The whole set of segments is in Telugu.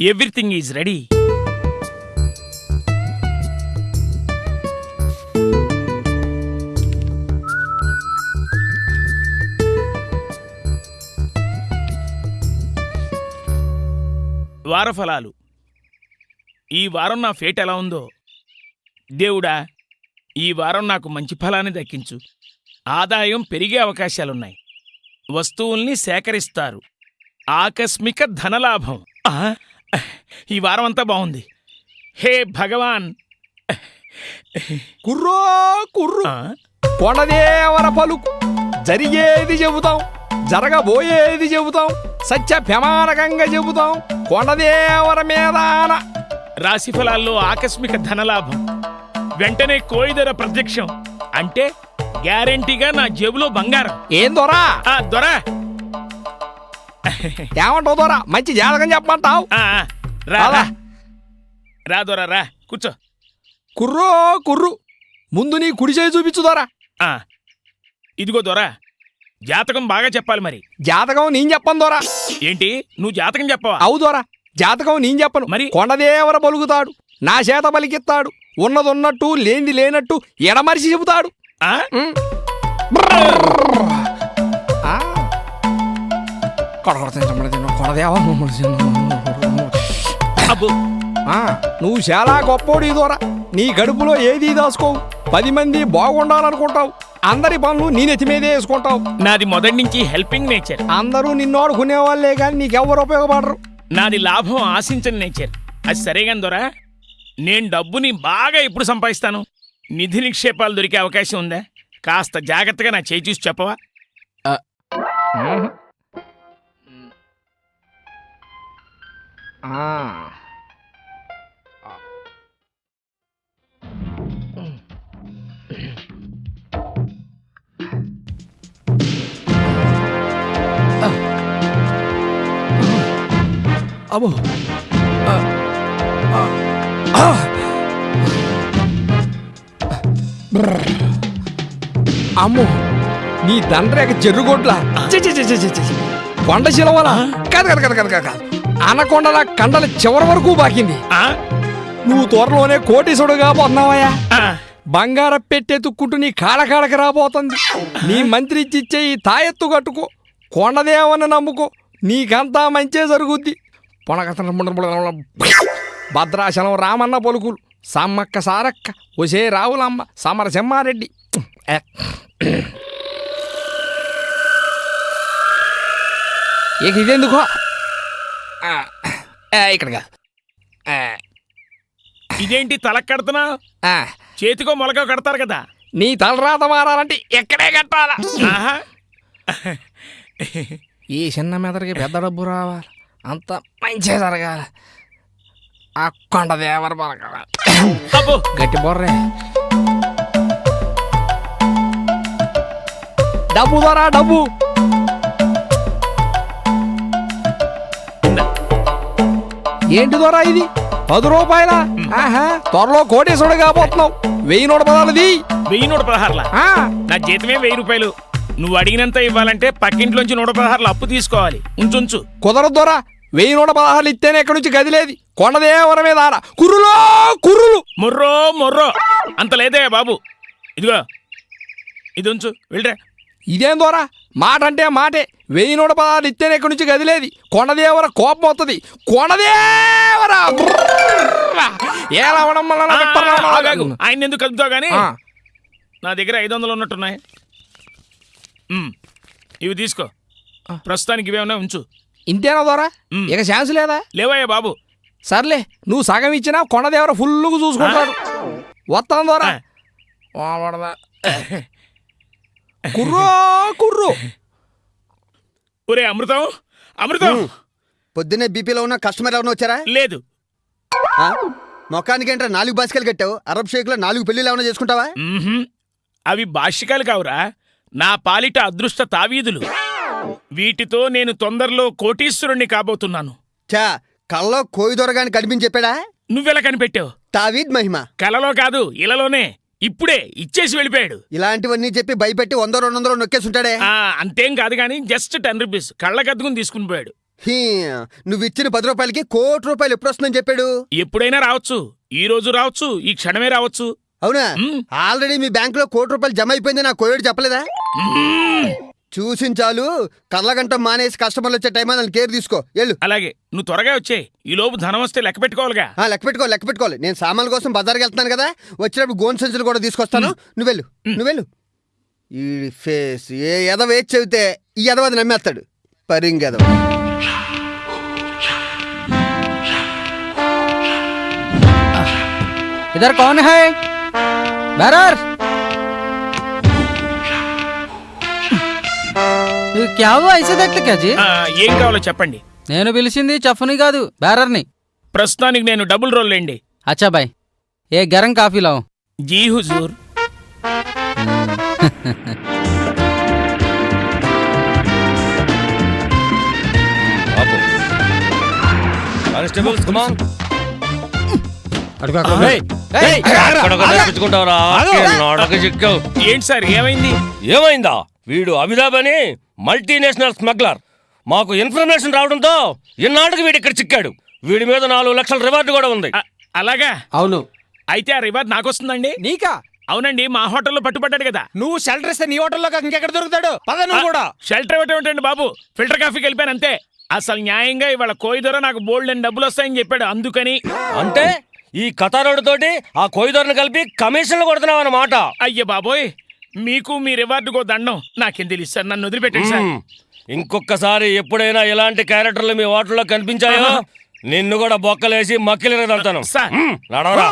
Everything is ready వారఫలాలు. ఈ వారం నా ఫేట్ ఎలా ఉందో. దేవుడా ఈ వారం నాకు మంచి ఫలాన్ని దక్కించు. ఆదాయం పెరిగే అవకాశాలున్నాయి. వస్తువుల్ని సేకరిస్తారు. ఆకస్మిక ధనలాభం. ఈ వారం అంతా బాగుంది. హే భగవాన్! కుర్రో కుర్రు! ఆ, కొనదేవర పలుకు. జరిగేది చెబుతాం. జరగబోయేది చెబుతాం. సత్య ప్రమాణకంగా చెబుతాం. కొనదేవర మీదాన రాశి ఫలాల్లో ఆకస్మిక ధనలాభం. వెంటనే కోయిదర ప్రత్యక్షం. అంటే గ్యారెంటీగా నా జేబులో బంగారం. ఏం దొరా? ఆ దొరా. ఏమంటావు దొరా? మంచి జాతకం చెప్పమంటావు? ఆ, ఆ, రా. రా. రా దొరా రా. కూర్చో. కుర్రో కుర్రు. ముందు నీ కుడి చేయి చూపించు దొరా. ఆ, ఇదిగో దొరా. జాతకం బాగా చెప్పాలి మరి. జాతకం నేను చెప్పను దొరా. ఏంటి? నువ్వు జాతకం చెప్పవా? అవు దొరా. జాతకం నేను చెప్పను. మరి? కొండదేవర పలుకుతాడు నా చేత పలికిస్తాడు ఉన్నది ఉన్నట్టు లేనిది లేనట్టు ఎడమరిచి చెబుతాడు. నువ్వు చాలా గొప్పోడు దూరా. నీ గడుపులో ఏదీ దాచుకోవు. పది మంది బాగుండాలనుకుంటావు. అందరి పనులు నీ నెత్తి మీదే వేసుకుంటావు. నాది మొదటి నుంచి హెల్పింగ్ నేచర్. అందరూ నిన్ను ఆడుకునే వాళ్ళే కానీ నీకెవ్వరు ఉపయోగపడరు. నాది లాభం ఆశించని నేచర్. అది సరేగాని దొరా నేను డబ్బుని బాగా ఎప్పుడు సంపాదిస్తాను? నిధి నిక్షేపాలు దొరికే అవకాశం ఉందా? కాస్త జాగ్రత్తగా నా చేయి చూసి చెప్పవా? అబ్బో. అమ్మో నీ దండ్రేక చెర్రుగొడ్ల చి, చి, చి, చి, చి, చి. కొండ శిలవల? కాదు కాదు కాదు కాదు కాదు కాదు. అనకొండల కండల చివరి వరకు బాకింది. ఆ? నువ్వు త్వరలోనే కోటీసుడుగా పోతున్నావయ్యా ఆ, బంగార పెట్టెత్తుక్కుంటూ నీ కాడకాడకి రాబోతుంది. నీ మంత్రి ఇచ్చిచ్చే ఈ తాయెత్తు కట్టుకో. కొండదేవని నమ్ముకో. నీకంతా మంచే జరుగుద్ది. పొనగతన భద్రాచలం రామన్న పలుకులు. సమ్మక్క సారక్క ఒసే రావులమ్మ సమర సెమ్మారెడ్డి ఏ. ఇక ఇదెందుకో? ఇక్కడ కాదు. ఇదేంటి తలకు కడుతున్నా. చేతికో మొలకో కడతారు కదా? నీ తలరాత మారాలంటే ఎక్కడే కట్టాలా. ఈ చిన్న మెదడికి పెద్ద డబ్బు రావాలి. అంత మంచిగా జరగాలి. ఆ కొండ దేవర గట్టి బొర్రే. డబ్బు ద్వారా డబ్బు. ఏంటి దొరా ఇది? పది రూపాయల? ఆహా త్వరలో కోటేశ్వరుడు కాబోతున్నావు. వెయ్యి నూట పదాలది వెయ్యి నూట పదహారులా? ఆ, నా జీతమే వెయ్యి రూపాయలు. నువ్వు అడిగినంత ఇవ్వాలంటే పక్కింట్లోంచి నూట పదహారులు అప్పు తీసుకోవాలి. ఉంచుంచు. కుదరదు దొరా వెయ్యి నూట పదహారులు ఇస్తేనే ఎక్కడి నుంచి గదిలేది. కొండదేవర మీద ఆడ. కుర్రులో కుర్రులు. మొర్రో మొర్రో. అంత లేదే బాబు. ఇదిగో. ఇది ఉంచు వెళ్ళరా. ఇదేం దొరా? మాట అంటే మాటే. వెయ్యి నూట పదహారులు ఇస్తేనే ఎక్కడి నుంచి గదిలేది. కొండదేవర కోపం వస్తుంది కొండదేవర! ఎలా అవడం వల్ల ఆగాగు. ఆయన ఎందుకు కలుపుతావు కానీ ఆ, నా దగ్గర ఐదు వందలు ఉన్నట్టున్నాయి. ఉమ్, ఇవి తీసుకో. ప్రస్తుతానికి ఇవేమన్నా ఉంచు. ఇంతేనా దొరా? ఉమ్. ఇక ఛాన్స్ లేదా? లేవయ్యా బాబు. సర్లే నువ్వు సగం ఇచ్చినా కొండదేవర ఫుల్లుగా చూసుకుంటాడు. వస్తాను దొరా. ఆ. వాడదా. కుర్రో కుర్రు. ఒరే అమృతం అమృతం. పొద్దున్నే బీపీలో ఉన్న కస్టమర్ ఎవరైనా వచ్చారా? లేదు. ఆ? మొఖానికి ఏంట్రా నాలుగు బాసికలు కట్టావు? అరబ్ షేక్లో నాలుగు పెళ్ళిళ్ళు ఏమైనా చేసుకుంటావా. అవి భాష్యకాలు కావురా. నా పాలిట అదృష్ట తావీదులు. వీటితో నేను తొందరలో కోటీశ్వరుణ్ణి కాబోతున్నాను. చా కళ్ళలో కోయి దొరగాని కనిపించి చెప్పాడా? నువ్వెలా కనిపెట్టావు? తావీద్ మహిమ. కలలో కాదు ఇలలోనే. ఇప్పుడే ఇచ్చేసి వెళ్ళిపోయాడు. ఇలాంటివన్నీ చెప్పి భయపెట్టి వంద రెండు వందలు నొక్కేసి ఉంటాడే ఆ అంతేం కాదు కానీ జస్ట్ టెన్ రూపీస్. కళ్ళకద్దుకుని తీసుకుని పోయాడు. హీ, నువ్వు ఇచ్చిన పది రూపాయలకి కోటి రూపాయలు ఎప్పుడు వస్తుందని చెప్పాడు? ఎప్పుడైనా రావచ్చు. ఈ రోజు రావచ్చు ఈ క్షణమే రావచ్చు. అవునా. ఆల్రెడీ మీ బ్యాంక్లో కోటి రూపాయలు జమ అయిపోయింది నా కోవిడ్ చెప్పలేదా? మ్మ్. చూసించాలు కళ్ళగంట మానేసి కస్టమర్లు వచ్చే టైం అని కేర్ తీసుకో. వెళ్ళు. అలాగే. నువ్వు త్వరగా వచ్చే ఈ లోపు ధనం వస్తే లెక్క పెట్టుకోవాలిగా. లెక్క పెట్టుకోవాలి లెక్క పెట్టుకోవాలి. నేను సామాన్ల కోసం బజార్కి వెళ్తాను కదా. వచ్చినప్పుడు గోన్ సంచులు కూడా తీసుకొస్తాను. నువ్వు వెళ్ళు. నువ్వు వెళ్ళు. ఈ ఫేస్ ఏ ఎదవ ఏ చెబితే ఈ ఎదవది నమ్మేస్తాడు. పరింగెదవ ఇద్దరు కౌన్ హై. బెరర్ क्या हुआ ऐसे देखते क्या जी ఆ, ఏం కావాలో చెప్పండి నేను పిలిచింది చఫ్ని కాదు బ్యారర్ని ప్రస్తుతానికి నేను డబుల్ రోల్ లేండి అచ్చా బాయ్ ఏ గరం కాఫీ లావు జీ హుజూర్ కానిస్టేబుల్స్ కమాన్ చిక్కావు ఏంటి సార్ ఏమైంది ఏమైందా వీడు అమితాబ్ అని మల్టీనేషనల్ స్మగ్లర్. మాకు ఇన్ఫర్మేషన్ రావడంతో ఇన్నాళ్ళకి వీడు ఇక్కడ చిక్కాడు. వీడి మీద నాలుగు లక్షల రివార్డు కూడా ఉంది. అలాగా? అవును. అయితే ఆ రివార్డ్ నాకొస్తుందండి? నీకా? అవునండి మా హోటల్లో పట్టుబడ్డాడు కదా. నువ్వు షెల్టర్ ఇస్తే నీ హోటల్లో కాక ఇంకెక్కడ దొరుకుతాడు? పద నువ్వు కూడా. షెల్టర్ ఇవ్వటం ఏంటండి బాబు. ఫిల్టర్ కాఫీకి వెళ్ళిపోయాను అంతే. అసలు న్యాయంగా ఇవాళ కోయి ధర నాకు బోల్డ్ అని డబ్బులు వస్తాయని చెప్పాడు అందుకని. అంటే ఈ కథారోడు తోటి ఆ కోయిదోర్ని కలిపి కమిషన్లు కొడుతున్నావు అన్నమాట అయ్య బాబోయ్. మీకు మీ రివార్డుకో దండం. నాకేం తెలుసు సార్ నన్ను వదిలిపెట్టండి సార్. ఇంకొకసారి ఎప్పుడైనా ఇలాంటి క్యారెక్టర్లు మీ హోటల్లో కనిపించాయో నిన్ను కూడా బొక్కలేసి మక్కిలిరదంతాను సార్. నడవరా.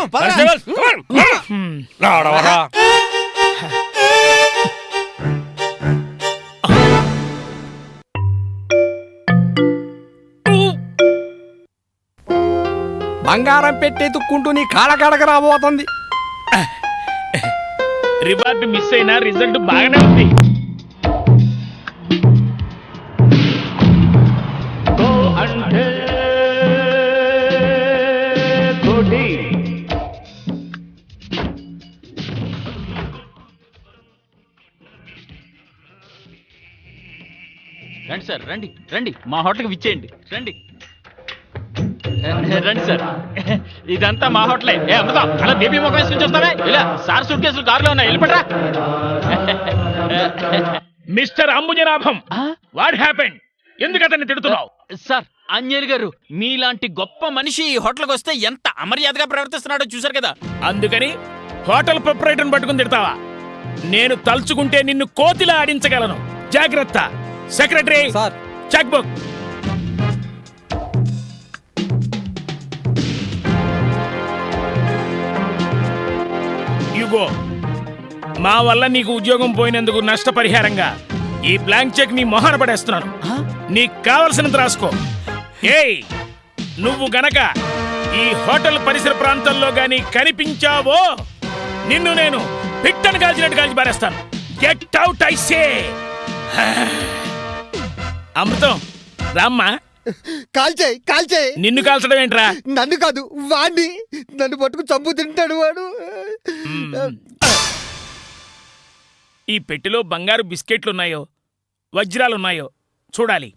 బంగారం పెట్టెత్తుక్కుంటూ నీ కాళ్ళ కడక రాబోతుంది. రివార్డు మిస్ అయినా రిజల్ట్ బాగానే ఉంది. రండి సార్ రండి రండి. మా హోటల్కి విచ్చేయండి. రండి. రండి సార్. ఇదంతా మా హోటలే. ఏ అమృతం అలా బేబీ ముఖం వేసుకుని చూస్తావే? ఇలా సార్ సూట్ కేసులు కారులో ఉన్నాయి. వెళ్ళిపడరా మిస్టర్ అంబుజనాభం వాట్ హ్యాపెండ్? ఎందుకు అతన్ని తిడుతున్నావు? సార్ అంజలి గారు మీలాంటి గొప్ప మనిషి ఈ హోటల్కి వస్తే ఎంత అమర్యాదగా ప్రవర్తిస్తున్నాడో చూసారు కదా. అందుకని హోటల్ ప్రొపరేటర్ని పట్టుకుని తిడతావా? నేను తలుచుకుంటే నిన్ను కోతిలా ఆడించగలను. జాగ్రత్త. Secretary sir. Cheque book. యుగో మా వల్ల నీకు ఉద్యోగం పోయినందుకు నష్టపరిహారంగా ఈ బ్లాంక్ చెక్ నీ మొహాన పడేస్తున్నాను. నీకు కావలసినంత రాసుకో. ఏయ్ నువ్వు గనక ఈ హోటల్ పరిసర ప్రాంతాల్లో గాని కనిపించావో నిన్ను నేను పిట్టను కాల్చినట్టు కాల్చి పారేస్తాను. Get out I say Amrutham రామ్మా. కాల్చేయి కాల్చేయి. నిన్ను కాల్చడం ఏంట్రా? నన్ను కాదు వాడిని నన్ను పట్టుకు చంపు తింటాడు వాడు. ఈ పెట్టెలో బంగారు బిస్కెట్లున్నాయో వజ్రాలున్నాయో చూడాలి.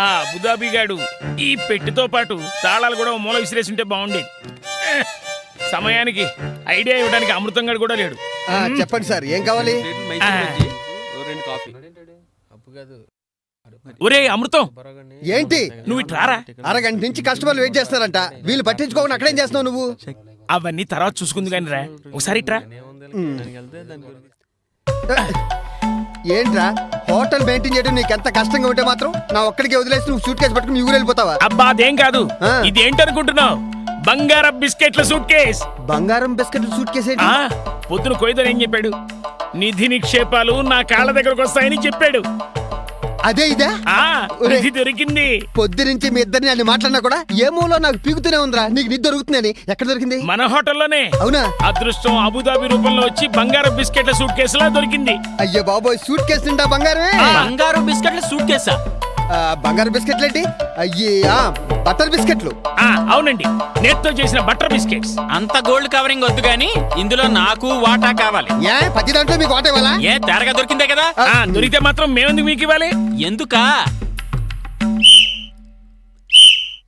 ఆ అబుదాబిగాడు ఈ పెట్టెతో పాటు తాళాలు కూడా మూల విసిరేసి ఉంటే బాగుండేది. సమయానికి ఐడియా ఇవ్వడానికి అమృతం గడు కూడా లేడు. చెప్పండి సార్ ఏం కావాలి. ఒరే అమృతం. ఏంటి? నువ్వు ఇటు రారా? అరగంట నుంచి కస్టమర్లు వెయిట్ చేస్తారంట వీళ్ళు పట్టించుకోకుండా అక్కడేం చేస్తున్నావు నువ్వు? అవన్నీ తర్వాత చూసుకుంది కానీ రా. ఒకసారి ఇట్రా ఏంట్రా? హోటల్ మెయింటైన్ చేయడం నీకు ఎంత కష్టంగా ఉంటే మాత్రం నా ఒక్కడికి వదిలేసి నువ్వు సూట్ కేసు పట్టుకుని ఊరు వెళ్ళిపోతావా? అబ్బా అదేం కాదు. ఇదేంటనుకుంటున్నావు బంగారం బిస్కెట్ల సూట్ కేస్ బంగారం బిస్కెట్ సూట్ కేసు పొద్దున కొయ్యదని ఏం చెప్పాడు? నిధి నిక్షేపాలు నా కాళ్ళ దగ్గరకు వస్తాయని చెప్పాడు. అదే ఇదే? ఆ. ఇది దొరికింది. పొద్దు నుంచి మీ ఇద్దరిని అన్ని మాట్లాడినా కూడా ఏ మూలో నాకు పీకుతూనే ఉందిరా? నీకు నిద్ర దొరుకుతుందని ఎక్కడ దొరికింది? మన హోటల్లోనే. అవునా? అదృష్టం అబుదాబి రూపంలో వచ్చి బంగారం బిస్కెట్ల సూట్ కేసులా దొరికింది. అయ్యో బాబోయ్ సూట్ కేసు నిండా బంగారమే? బంగారు బిస్కెట్లు సూట్ కేసా? బంగారు బిస్కెట్లు ఏంటి? అయ్యా బటర్ బిస్కెట్లు. ఆ అవునండి. నేత్తో చేసిన బటర్ బిస్కెట్స్. అంత గోల్డ్ కవరింగ్ వద్దు గాని ఇందులో నాకు వాటా కావాలి. ఏ ప్రతి దాంట్లో మీకు వాటే వాళ్ళ ఏ తేరగా దొరికిందే కదా? ఆ దొరికితే మాత్రం మేమెందుకు మీకు ఇవ్వాలి? ఎందుకా?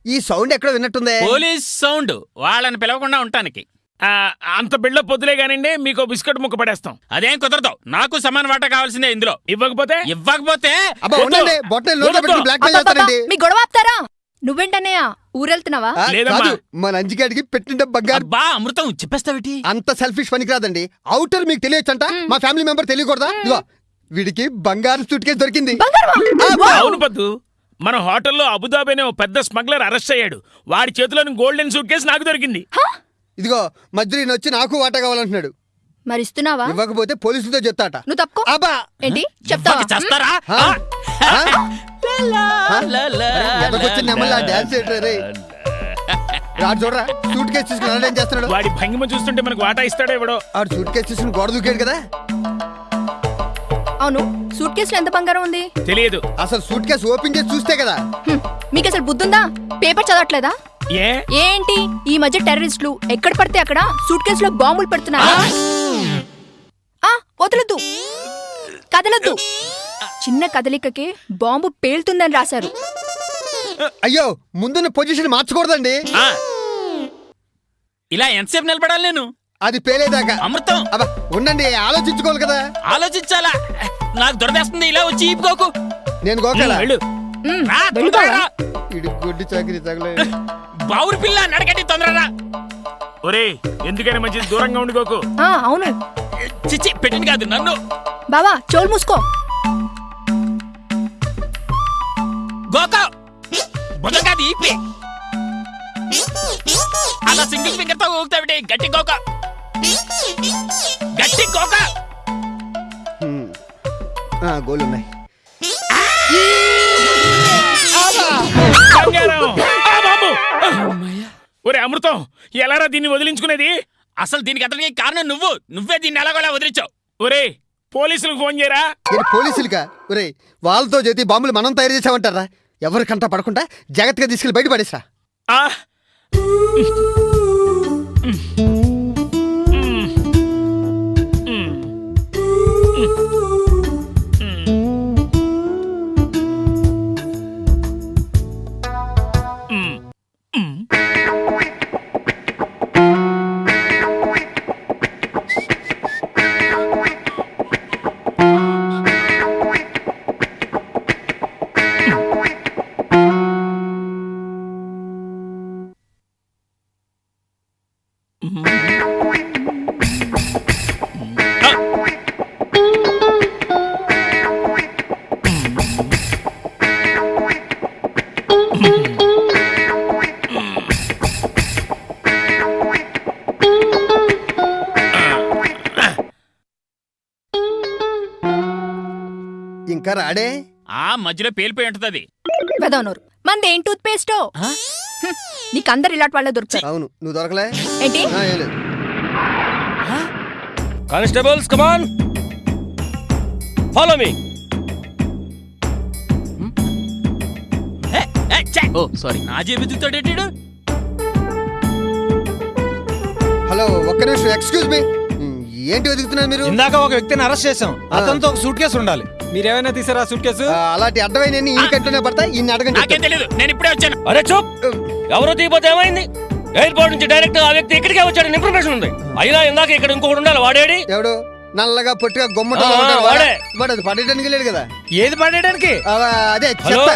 ఈ సౌండ్ ఎక్కడో విన్నట్టుందే? Police sound. వాళ్ళని పిలవకుండా ఉంటానికి ఆ, అంత బిళ్ళ పొద్దులే కానివ్వండి మీకు బిస్కెట్ ముక్క పడేస్తాం. అదేం కుదరదు. నాకు సమాన వాటా కావాల్సిందే ఇందులో. ఇవ్వకపోతే? ఇవ్వకపోతే మీ గొడవ ఆపుతారా? నువ్వేంటన్నయ్య? ఊరెళ్తున్నావా. కాదు మా నంజిగాడికి పెట్టిన బంగారు. అబ్బా అమృతం చెప్పేస్తావిటి? అంత సెల్ఫిష్ పనికిరాదండి అవుటర్ మీకు తెలియచ్చంట? మా ఫ్యామిలీ మెంబర్ తెలియకూడదా? ఇదిగో వీడికి బంగారు సూట్ కేసు దొరికింది. అవును పద్దు. మన హోటల్లో అబుదాబి అనే ఓ పెద్ద స్మగ్లర్ అరెస్ట్ అయ్యాడు. వాడి చేతిలోని గోల్డెన్ సూట్ కేసు నాకు దొరికింది. ఇదిగో మధ్య ఈయన వచ్చి నాకు వాటా కావాలంటున్నాడు. మరి ఇస్తున్నావా ఇవ్వకపోతే పోలీసులతో చెప్తాట. నువ్వు తప్పుకో. అబ్బా! ఏంటి? చెప్తావా? చేస్తారా? డాన్స్ చూడరా సూట్ కేసు తీసుకుని ఏం చేస్తున్నాడు? వాడి భంగిమ చూస్తుంటే మనకు వాటా ఇస్తాడో ఇవ్వడో ఆడు సూట్ కేసు తీసుకుని గోడ దూకాడు కదా? అవును సూట్ కేసులో ఎంత బంగారం ఉంది? తెలియదు. అసలు సూట్ కేసు ఓపెన్ చేసి చూస్తే కదా? మీకు అసలు బుద్ధుందా? పేపర్ చదవట్లేదా? ఏంటి? ఈ మధ్య టెర్రరిస్టులు ఎక్కడ పడితే అక్కడ సూట్ కేసులో బాంబులు పెడుతున్నారు? ఆ వదలొద్దు. కదలొద్దు. చిన్న కదలికకే బాంబు పేలుతుందని రాశారు. అయ్యో ముందున్న పొజిషన్ మార్చకూడదండి. ఇలా ఎంతసేపు నిలబడాలి నేను? అది పేలేదాకా. అమృతం. అబ్బా ఉండండి ఆలోచించుకోవాలి కదా. ఆలోచించాలా? నాకు దొరదేస్తుంది ఇలా వచ్చి ఈపుకోకు. నేను గోకాల? ఇడి గుడ్డి చాకరీ తగలే. బావురు పిల్ల నడకండి తొందరరా ఒరే ఎందుకని మంచిది దూరంగా ఉండిపోకు ఆ అవును. చిచ్చి పెట్టింది కాదు నన్ను. బావా చోలు మూసుకో. గోక. బుధం కాదు ఈపి. అలా సింగిల్ ఫింగర్తో ఊగుతావిటి గట్టి గోక. గట్టి గోక. గోలు అమృతం ఎలారా దీన్ని వదిలించుకునేది? అసలు దీనికి అతనికి కారణం నువ్వు. నువ్వే దీన్ని ఎలాగోలా వదిలించావు. ఒరే పోలీసులకు ఫోన్ చేయరా? ఏంటి పోలీసులుగా? ఒరే వాళ్ళతో చేతి బాంబులు మనం తయారు చేసామంటారా? ఎవరి కంట పడకుండా జాగ్రత్తగా తీసుకెళ్ళి బయట పడేసా ఆ? ఇంకా రాడే ఆ మధ్యలో పేలిపోయి ఉంటది అది వెదవనూరు మంది ఏం టూత్ పేస్టో నీకు అందరు ఇలాంటి వాళ్ళే దొరుకుతారు. అవును నువ్వు దొరకలే? ఏంటి? ఆ, ఏం లేదు. Constables come on follow me oh sorry నా జేబు హలో ఒక్క నిమిషం ఎక్స్క్యూజ్ మీ ఏంటి వెతుకుతున్నారు మీరు? ఇందాక ఒక వ్యక్తిని అరెస్ట్ చేసాం అతనితో ఒక సూట్ కేసు ఉండాలి. మీరేమైనా తీసారా సూట్ కేసు అలాంటి అడ్డమైన ఈ కంటూనే పడతా ఇన్ని అడగని నాకేం తెలియదు నేను ఇప్పుడే వచ్చాను. అరే చూప్. ఎవరో తీయపోతే ఏమైంది? ఎయిర్పోర్ట్ నుంచి డైరెక్ట్ ఆ వ్యక్తి ఇక్కడికే వచ్చాడని ఇన్ఫర్మేషన్ ఉంది. అయినా ఇందాక ఇక్కడ ఇంకొకటి ఉండాలి వాడేడి? ఎవడు? నల్లగా పొట్టిగా గొమ్మట వాడే. వాడు. అది పడేయడానికి లేడు కదా. ఏది పడేయడానికి? ఆ, అదే చెత్త.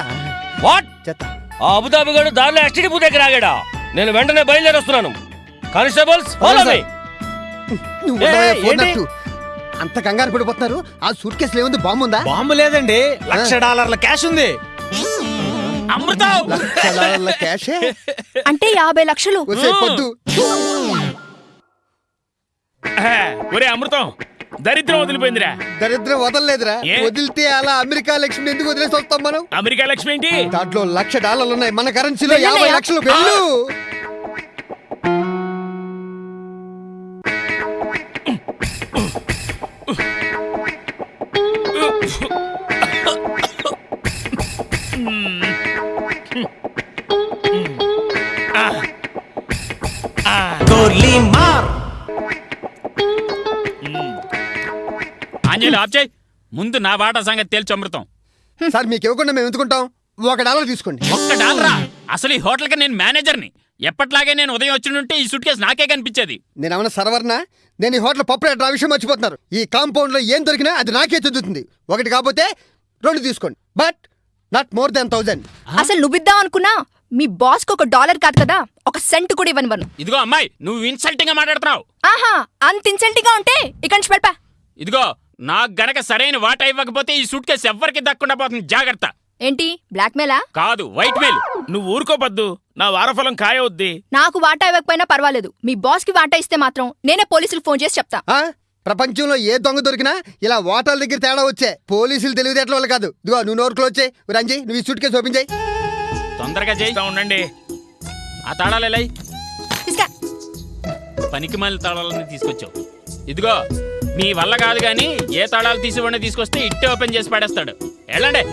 వాట్? చెత్త. ఆ అబుదాబి గడు దారిలో ఎస్టీడీ బూ దగ్గర ఆగాడా? నేను వెంటనే బయలుదేరి వస్తున్నాను కానిస్టేబుల్స్ ఫాలో మీ నువ్వు అంత కంగారు పడిపోతున్నారు. ఆ సూట్ కేసులో ఏముంది? బాంబు ఉందా? బాంబు లేదండి. లక్ష డాలర్ల క్యాష్ ఉంది. అమృతం లక్ష డాలర్ల క్యాషే? అంటే యాభై లక్షలు. పొద్దు. ఒరే అమృతం దరిద్రం వదిలిపోయిందిరా. దరిద్రం వదలలేదురా? వదిలితే అలా అమెరికా లక్ష్మి ఎందుకు వదిలేసి వస్తాం మనం? అమెరికా లక్ష్మి ఏంటి? దాంట్లో లక్ష డాలర్లు ఉన్నాయి. మన కరెన్సీలో యాభై. లక్షలు వెళ్ళు. ముందు నా వాటా సంగతి తేల్చి అమృతం. సార్ మీకు ఇవ్వకుండా మేము ఎందుకుంటాం? ఒక డాలర్ తీసుకోండి. ఒక్క డాలరా? అసలు ఈ హోటల్కి నేను మేనేజర్ని. ఎప్పట్లాగే నేను ఉదయం వచ్చినుంటే ఈ సూట్ కేసు నాకే కనిపించేది. నేను ఏమన్నా సర్వర్నా? నేను ఈ హోటల్ పప్పు రేట్ ఆ విషయం మర్చిపోతున్నారు. ఈ కాంపౌండ్లో ఏం దొరికినా అది నాకే చెందుతుంది. ఒకటి కాకపోతే రెండు తీసుకోండి. But not more than thousand అసలు నువ్విద్దాం అనుకున్నా మీ బాస్కి ఒక డాలర్ కాదు కదా ఒక సెంట్ కూడా ఇవ్వనివ్వను ఇదిగో అమ్మాయి నువ్వు ఇన్సల్టింగ్గా మాట్లాడుతున్నావు. ఆహా అంత ఇన్సెంట్గా ఉంటే ఇక్కడి నుంచి వెళ్ళిపా. ఇదిగో నాకు గనక సరైన వాటా ఇవ్వకపోతే ఈ సూట్ కేసు ఎవ్వరికి దక్కకుండా పోతుంది. జాగ్రత్త. ఏంటి? బ్లాక్ మెయిలా కాదు వైట్ మెయిల్ నువ్వు ఊరుకోపద్దు. నా వారఫలం ఖాయవద్ది నాకు వాటా ఇవ్వకపోయినా పర్వాలేదు. మీ బాస్కి వాటా ఇస్తే మాత్రం నేనే పోలీసులు ఫోన్ చేసి చెప్తా. ఆ? ప్రపంచంలో ఏ దొంగ దొరికినా ఇలా ఓటర్ల దగ్గర తేడా వచ్చే పోలీసులు తెలివితేటల వల్ల కాదు. ఇదిగో నువ్వు నోరు క్లోజ్ చేయి. రంజీ నువ్వు ఈ సూట్ కేసు ఓపెన్ చేయి. తొందరగా చేయి ఇస్తా ఉండండి. ఆ తాళాలు తీసుకా పనికి మళ్ళీ తాళాలని తీసుకొచ్చావు. ఇదిగో మీ వల్ల కాదు కానీ ఏ తాళాలు తీసివ్వండి తీసుకొస్తే ఇట్టే ఓపెన్ చేసి పడేస్తాడు. వెళ్ళండి.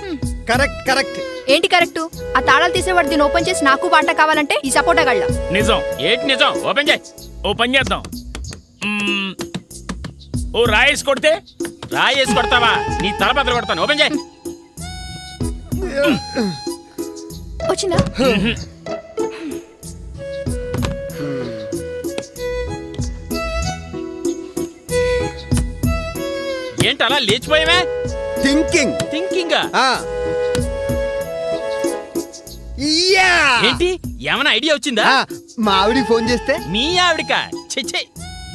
Correct correct. ఏంటి కరెక్ట్? ఆ తాళాలు తీసేవాడు దీన్ని ఓపెన్ చేసి నాకు వాటా కావాలంటే ఈ సపోటా గళ్ళ. నిజం. ఏంటి నిజం? ఓపెన్ చేయి. ఓ పని చేద్దాం. ఓ రాయేసి కొడితే? రాయేసి కొడతావా? నీ తల బద్దలు కొడతాను. ఓపెన్ చేయి. వచ్చిందా ఏంటి అలా లేచిపోయావే? థింకింగ్. థింకింగ్? ఏంటి? ఏమైనా ఐడియా వచ్చిందా? మా ఆవిడికి ఫోన్ చేస్తే? మీ ఆవిడక? చెచ్చే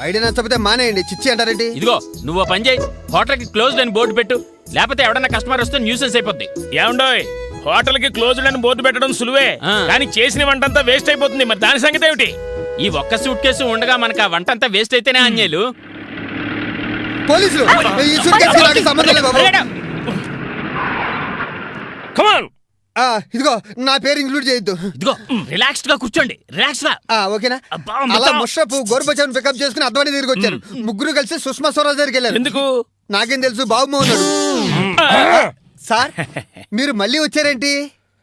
ఐడియా నచ్చకపోతే మానేయండి. చిచ్చి అంటారేంటి? ఇదిగో నువ్వు పని చేయి. హోటల్కి క్లోజ్డ్ అని బోర్డు పెట్టు. లేకపోతే ఎవడన్నా కస్టమర్ వస్తే న్యూసెన్స్ అయిపోద్ది. ఏమండోయ్? హోటల్కి క్లోజ్డ్ అని బోర్డు పెట్టడం సులువే. ఆ. కానీ చేసిన వంటంతా వేస్ట్ అయిపోతుంది. మరి దాని సంగతి ఏమిటి? ఈ ఒక్క సూట్ కేసు ఉండగా మనకు ఆ వంట అంతా వేస్ట్ అయితేనే అన్యాలు. పోలీసులు? ఈ సూట్ నాకు సంబంధం లేదు బాబు. కమాన్ ఆ, ఇదిగో నా పేరు ఇంక్లూడ్ చేయొద్దు. ఇదిగో రిలాక్స్డ్గా కూర్చోండి. రిలాక్స్గా ఆ, ఓకేనా? అబ్బా, అలా మొత్తం. ముషరఫ్ గోర్బచాన్ పికప్ చేసుకుని అద్వాని దగ్గరికి వచ్చారు. ముగ్గురు కలిసి సుష్మా స్వరాజ్ దగ్గరికి వెళ్ళారు. ఎందుకు? నాకేం తెలుసు బాబు ఉన్నాడు సార్ మీరు మళ్ళీ వచ్చారేంటి?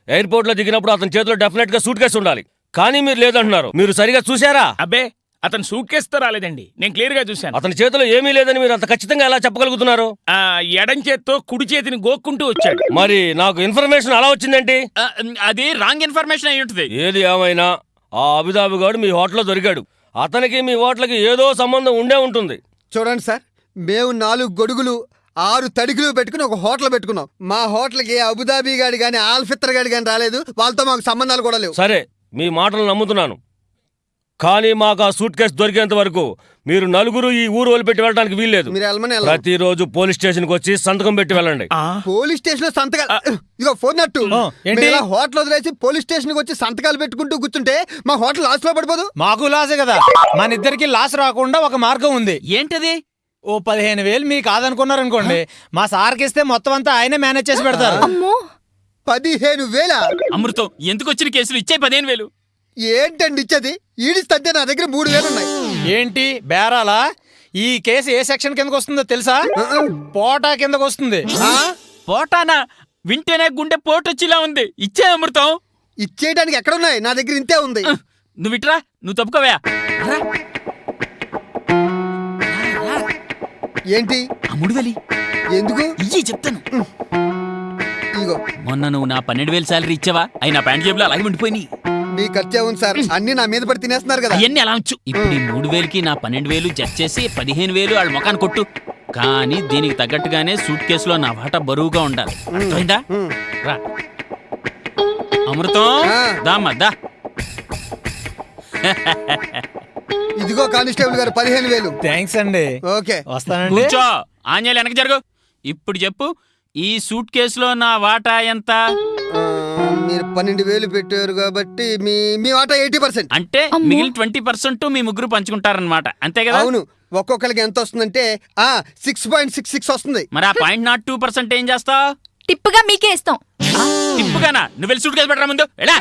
ఎయిర్పోర్ట్లో దిగినప్పుడు అతని చేతిలో డెఫినెట్గా సూట్ కేసు ఉండాలి. కానీ మీరు లేదంటున్నారు. మీరు సరిగా చూసారా అబ్బే అతను సూట్ కేసుతో రాలేదండి. నేను క్లియర్గా చూశాను. అతని చేతిలో ఏమీ లేదని మీరు అంత ఖచ్చితంగా ఎలా చెప్పగలుగుతున్నారు? ఆ ఎడం చేత్తో కుడి చేతిని గోక్కుంటూ వచ్చాడు. మరి నాకు ఇన్ఫర్మేషన్ అలా వచ్చిందేంటి? ఆ, అది రాంగ్ ఇన్ఫర్మేషన్ అయి ఉంటుంది. ఏది ఏమైనా ఆ అబిదాబి గాడు మీ హోటల్లో దొరికాడు. అతనికి మీ హోటల్కి ఏదో సంబంధం ఉండే ఉంటుంది. చూడండి సార్ మేము నాలుగు గొడుగులు ఆరు తడిగులు పెట్టుకుని ఒక హోటల్ పెట్టుకున్నాం. మా హోటల్కి అబుదాబి గాడి కానీ ఆల్ఫిత్తర్ గాడి కానీ రాలేదు. వాళ్ళతో మాకు సంబంధాలు కూడా లేవు. సరే మీ మాటలు నమ్ముతున్నాను. కానీ మాకు ఆ సూట్ కేసు దొరికేంత వరకు మీరు నలుగురు ఈ ఊరు వదిలిపెట్టి వెళ్ళడానికి వీల్లేదు. మీరు వెళ్ళమని వెళ్ళాం. ప్రతిరోజు పోలీస్ స్టేషన్కి వచ్చి సంతకం పెట్టి వెళ్ళండి. ఆ, పోలీస్ స్టేషన్లో సంతకాలు ఇదిగో ఫోన్ నట్టు. ఏంటి? మేము ఇలా హోటల్ వదిలేసి పోలీస్ స్టేషన్కి వచ్చి సంతకాలు పెట్టుకుంటూ కూర్చుంటే మా హోటల్ లాస్లో పడిపోదు? మాకు లాసే కదా. మన ఇద్దరికి లాస్ రాకుండా ఒక మార్గం ఉంది. ఏంటది? ఓ పదిహేను వేలు మీరు కాదనుకున్నారనుకోండి. మా సార్కి ఇస్తే మొత్తం అంతా ఆయనే మేనేజ్ చేసి పెడతారు. అమ్మో! పదిహేను వేల? అమృతం ఎందుకు వచ్చిన కేసులు? ఇచ్చే పదిహేను వేలు. ఏంటండి ఇచ్చేది? ఈడిస్తే నా దగ్గర మూడు వేలు ఉన్నాయి. ఏంటి? బేరాలా? ఈ కేసు ఏ సెక్షన్ కిందకు వస్తుందో తెలుసా? పోటా కిందకు వస్తుంది. ఆ? పోటానా? వింటేనే గుండె పోటొచ్చిలా ఉంది. ఇచ్చే అమృతం? ఇచ్చేయడానికి ఎక్కడ ఉన్నాయి నా దగ్గర ఇంతే ఉంది. నువ్వు ఇట్రా నువ్వు తప్పుకోవా ఏంటి? అమ్ముడు వేలి ఎందుకు? ఇయ్యి చెప్తాను. ఇగో మొన్న నువ్వు నా పన్నెండు వేలు శాలరీ ఇచ్చావా? అయి నా ప్యాంట్ జేబులో అలాగే ఉండిపోయినాయి. మీ ఖర్చే ఉంది సార్. అన్ని నా మీద పడి తినేస్తున్నారు కదా. అవన్నీ అలా ఉంచు. ఇప్పుడు ఈ మూడు వేలకి నా పన్నెండు వేలు జట్ చేసి పదిహేను వేలు వాళ్ళ ముఖాన్ని కొట్టు. కానీ దీనికి తగ్గట్టుగానే సూట్ కేసులో నా వాటా బరువుగా ఉండాలి. అర్థమైందా. రా. అమృతం ఆ. దామ్మా దా. ఇదిగో కానిస్టేబుల్ గారు పదిహేను వేలు. థ్యాంక్స్ అండి. ఓకే. వస్తానండి. కూర్చో. ఆంజలి వెనక జరుగు. ఇప్పుడు చెప్పు ఈ సూట్ కేసులో నా వాటా ఎంత? మీరు పన్నెండు వేలు పెట్టారు కాబట్టి మీ మీ వాటా ఎయిటీ పర్సెంట్. అంటే అమ్మో. మిగిలిన ట్వంటీ పర్సెంట్ మీ ముగ్గురు పంచుకుంటారనమాట అంతే కదా? అవును. ఒక్కొక్కరికి ఎంత వస్తుందంటే ఆ సిక్స్ పాయింట్ సిక్స్ సిక్స్ వస్తుంది. మరి ఆ పాయింట్ నాట్ టూ పర్సెంట్ ఏం చేస్తావు టిప్పుగా మీకే ఇస్తాం. తిప్పుగానా నువ్వు వెళ్ళి సూట్ కేసు పెట్టరా ముందు? ఎలా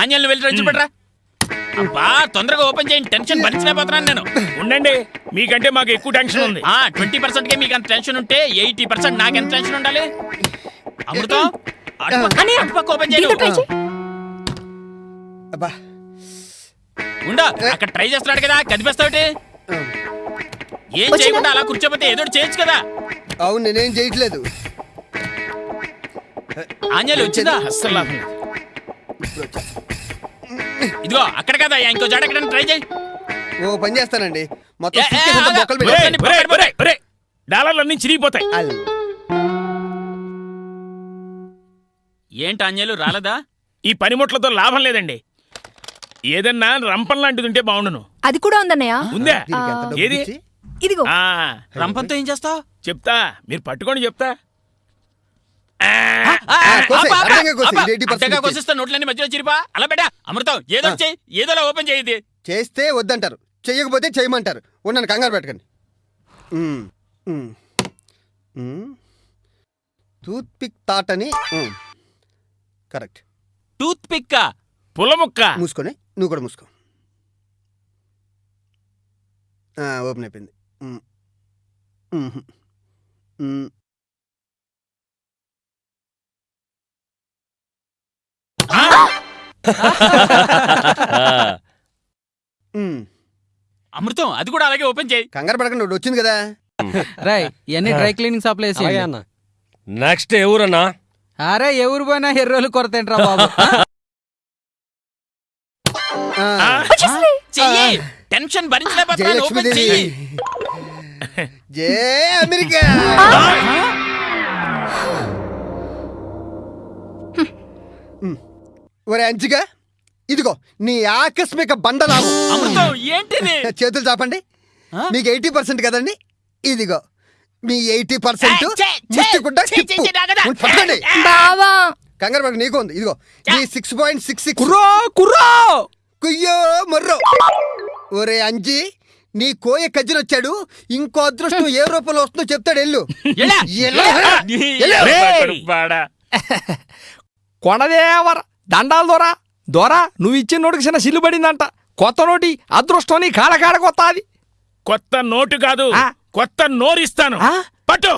ఆంజల్ నువ్వు వెళ్ళి రెచ్చి పెట్టరా? అబ్బా తొందరగా ఓపెన్ చేయండి. టెన్షన్ భరించలేకపోతున్నాను నేను. ఉండండి. మీకంటే మాకు ఎక్కువ టెన్షన్ ఉంది. ఆ ట్వంటీ పర్సెంట్ కే మీకు అంత టెన్షన్ ఉంటే ఎయిటీ పర్సెంట్ నాకు ఎంత టెన్షన్ ఉండాలి? అమృతం? అటుపక్క ఓపెన్ చేయి. అబ్బా. ఉండు అక్కడ ట్రై చేస్తున్నాడు కదా కదిపేస్తావుటి ఏం? చేయకుండా అలా కూర్చోపోతే ఏదో చేయొచ్చు కదా. అవును నేనేం చేయట్లేదు. ఆంజలి వచ్చిందా? అస్సలు. ఇదిగో అక్కడ కదా ఇంకో జాడ ఎక్కడ ట్రై చేయి. ఓ పని చేస్తానండి. మొత్తం ఏ, ఏ, ఏంటి ఆంజలు రాలేదా ఈ పనిముట్లతో లాభం లేదండి ఏదన్నా రంపం లాంటిది ఉంటే బాగుండును అది కూడా ఉందన్నయ్య ఉందా దీనికి ఎంత డబ్బు ఏది? ఇచ్చి? ఇదిగో ఆ రంపంతో ఏం చేస్తావు చెప్తా మీరు పట్టుకొని చెప్తా కోసేయ్, అడ్డంగా కోసేయ్, ఇది 80% అడ్డగా ఇచ్చేయ్. కోసిస్తా నోట్లన్నీ మధ్యలో చిరిపా అలా పెట్టా అమృతం ఏదో ఒకటి చెయ్యి ఏదోలా ఓపెన్ చేయది చేస్తే వద్దంటారు చెయ్యకపోతే చేయమంటారు ఉన్నాను కంగారు పెట్టకండి. మ్మ్. మ్మ్. టూత్ పిక్ తాట్ అని మ్మ్. కరెక్ట్. టూత్ పిక్కా పులముక్క? మూసుకొని? నువ్వు కూడా మూసుకో. ఆ, ఓపెన్ అయిపోయింది. అమృతం అది కూడా అలాగే ఓపెన్ చేయి. కంగారు పడకండి ఒకటి వచ్చింది కదా. రాయ్ ఇవన్నీ డ్రై క్లీనింగ్ సప్లై అలాగే అన్న. నెక్స్ట్ ఎవరన్నా? అరే ఎవరు పోయినా హెర్రోలు కొరతేంట్రా బాబు? చెయ్యి. టెన్షన్ భరించలేకపోతున్నాను. ఓపెన్ జయలక్ష్మీదేవి చెయ్యి. జయ అమెరికా. ఒరే అంచిగా ఇదిగో నీ ఆకస్మిక బండలాభం అమృతం ఏంటిది? చేతులు చాపండి? మీకు ఎయిటీ పర్సెంట్ కదండి? ఇదిగో. మీ ఎయిటీ పర్సెంట్. పట్టుకోండి. బావా. కంగారు పడక నీకు ఉంది. ఇదిగో మీ సిక్స్ పాయింట్ సిక్స్ కుర్రో కుర్రో. కుయ్యో మొర్రో. ఒరే అంజి నీ కోయ కజ్జినొచ్చాడు ఇంకో అదృష్టం ఏ రూపంలో వస్తుందో చెప్తాడు ఎల్లు. కొనదేవర దండాలు దొరా. దొరా నువ్వు ఇచ్చిన నోటికి చిన్న సిల్లు పడిందంట. కొత్త నోటి అదృష్టం నీ కాడ కాడ కొత్త అది కొత్త నోటు కాదు? కొత్త నోరిస్తాను. పట్టు.